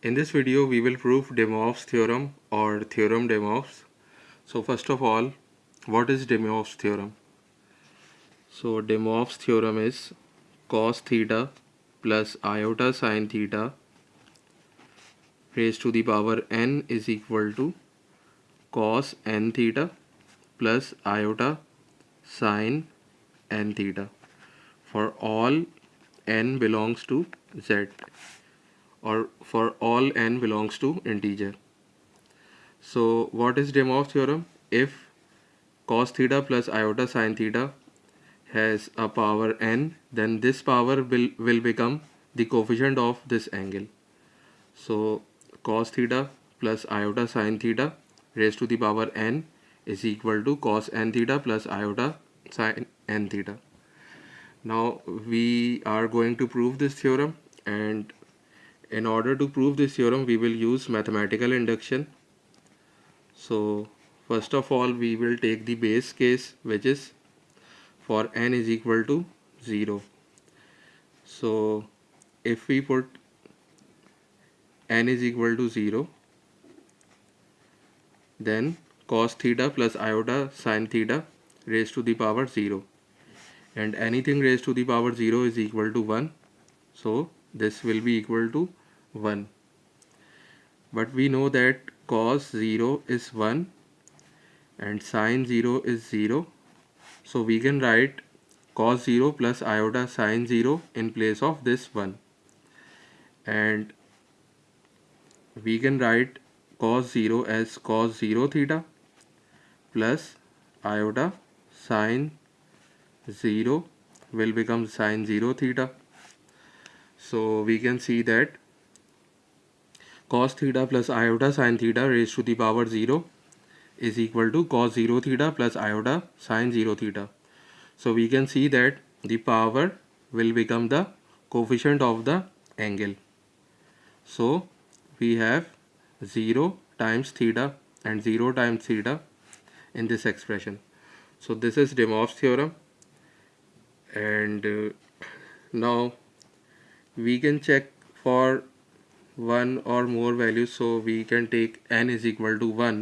In this video we will prove De Moivre's theorem or theorem De Moivre's. So first of all what is De Moivre's theorem? So De Moivre's theorem is cos theta plus iota sine theta raised to the power n is equal to cos n theta plus iota sine n theta for all n belongs to z or for all n belongs to integer. So what is De Moivre theorem? If cos theta plus iota sine theta has a power n then this power will, will become the coefficient of this angle. So cos theta plus iota sine theta raised to the power n is equal to cos n theta plus iota sine n theta. Now we are going to prove this theorem and in order to prove this theorem we will use mathematical induction. So first of all we will take the base case which is for n is equal to 0 so if we put n is equal to 0 then cos theta plus iota sine theta raised to the power 0 and anything raised to the power 0 is equal to 1 so this will be equal to 1 but we know that cos 0 is 1 and sine 0 is 0 so we can write cos 0 plus iota sine 0 in place of this 1 and we can write cos 0 as cos 0 theta plus iota sine 0 will become sine 0 theta so we can see that cos theta plus iota sine theta raised to the power 0 is equal to cos 0 theta plus iota sine 0 theta. So we can see that the power will become the coefficient of the angle. So we have 0 times theta and 0 times theta in this expression. So this is De Moivre's theorem and uh, now we can check for one or more values so we can take n is equal to 1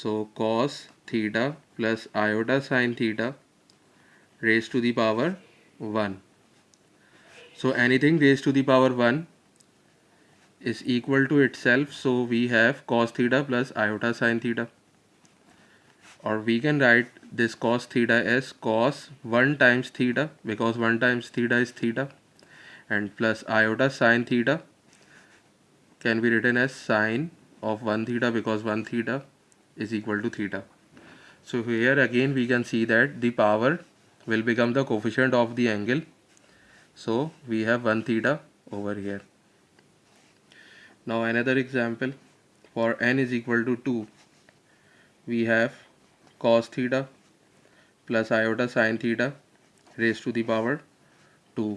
so cos theta plus iota sine theta raised to the power 1 so anything raised to the power 1 is equal to itself so we have cos theta plus iota sine theta. Or we can write this cos theta as cos 1 times theta because 1 times theta is theta and plus iota sine theta can be written as sine of 1 theta because 1 theta is equal to theta. So here again we can see that the power will become the coefficient of the angle. So we have 1 theta over here. Now another example for n is equal to 2 we have cos theta plus iota sine theta raised to the power 2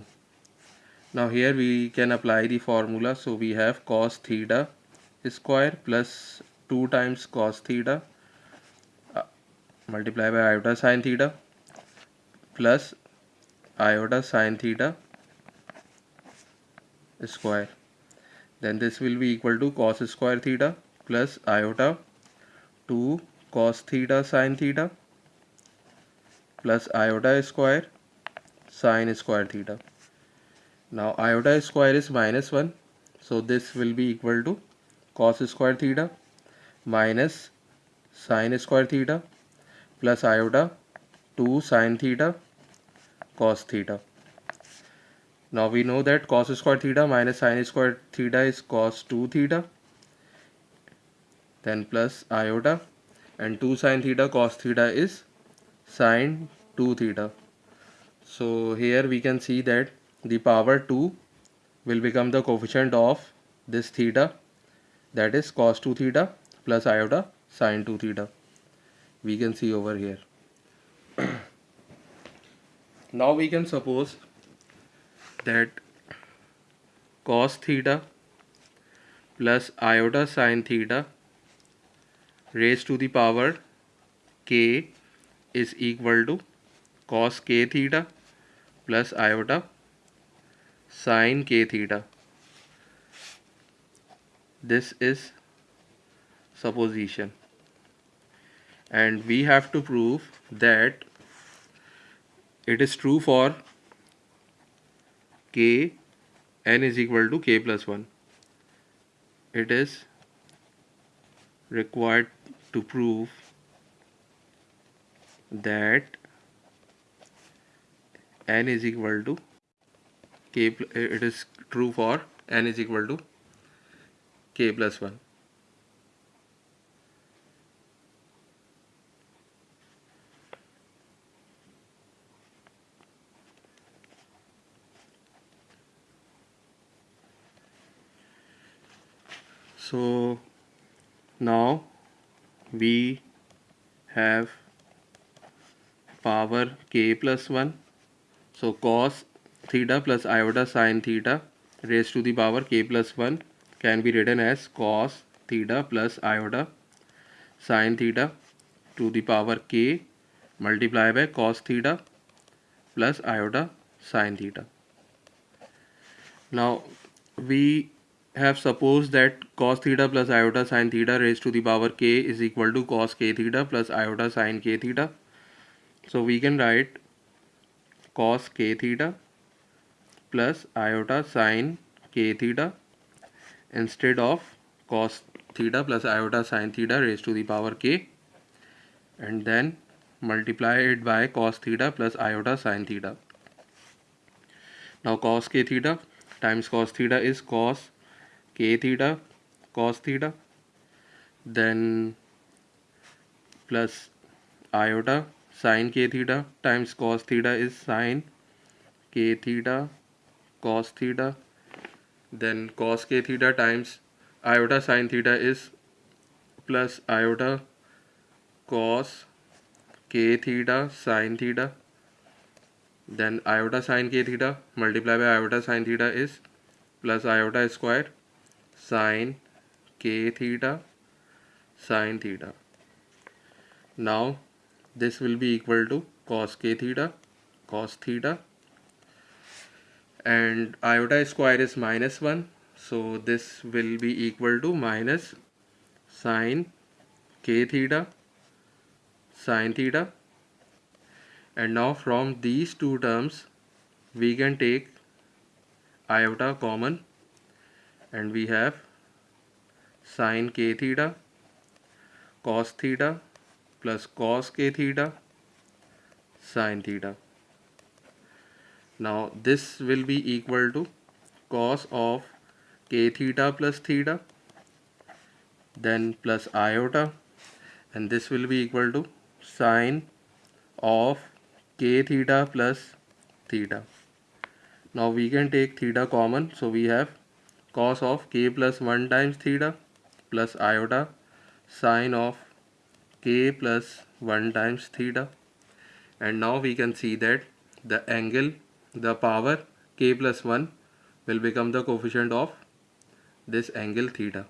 now here we can apply the formula. So we have cos theta square plus 2 times cos theta uh, multiply by iota sine theta plus iota sine theta square. Then this will be equal to cos square theta plus iota 2 cos theta sine theta plus iota square sine square theta now iota square is minus 1 so this will be equal to cos square theta minus sine square theta plus iota 2 sine theta cos theta. Now we know that cos square theta minus sine square theta is cos 2 theta then plus iota and 2 sine theta cos theta is sine 2 theta. So here we can see that the power 2 will become the coefficient of this theta that is cos 2 theta plus iota sine 2 theta. We can see over here. Now we can suppose that cos theta plus iota sine theta raised to the power k is equal to cos k theta plus iota sine k theta. This is supposition. And we have to prove that it is true for k n is equal to k plus 1 it is required to prove that n is equal to k it is true for n is equal to k plus 1 so now we have power k plus 1 so cos theta plus iota sine theta raised to the power k plus 1 can be written as cos theta plus iota sine theta to the power k multiplied by cos theta plus iota sine theta now we have supposed that cos theta plus iota sine theta raised to the power k is equal to cos k theta plus iota sine k theta. So we can write cos k theta plus iota sine k theta instead of cos theta plus iota sine theta raised to the power k and then multiply it by cos theta plus iota sine theta. Now cos k theta times cos theta is cos k theta cos theta then plus iota sine k theta times cos theta is sine k theta cos theta then cos k theta times iota sine theta is plus iota cos k theta sine theta then iota sine k theta multiplied by iota sine theta is plus iota square sine k theta sine theta now this will be equal to cos k theta cos theta and iota square is minus 1 so this will be equal to minus sine k theta sine theta. And now from these two terms we can take iota common. And we have sine k theta cos theta plus cos k theta sine theta now this will be equal to cos of k theta plus theta then plus iota and this will be equal to sine of k theta plus theta. Now we can take theta common. So we have cos of k plus 1 times theta plus iota sine of k plus 1 times theta. And now we can see that the angle the power k plus 1 will become the coefficient of this angle theta.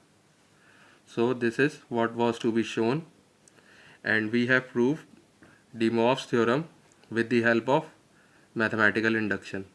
So this is what was to be shown and we have proved De Moivre's theorem with the help of mathematical induction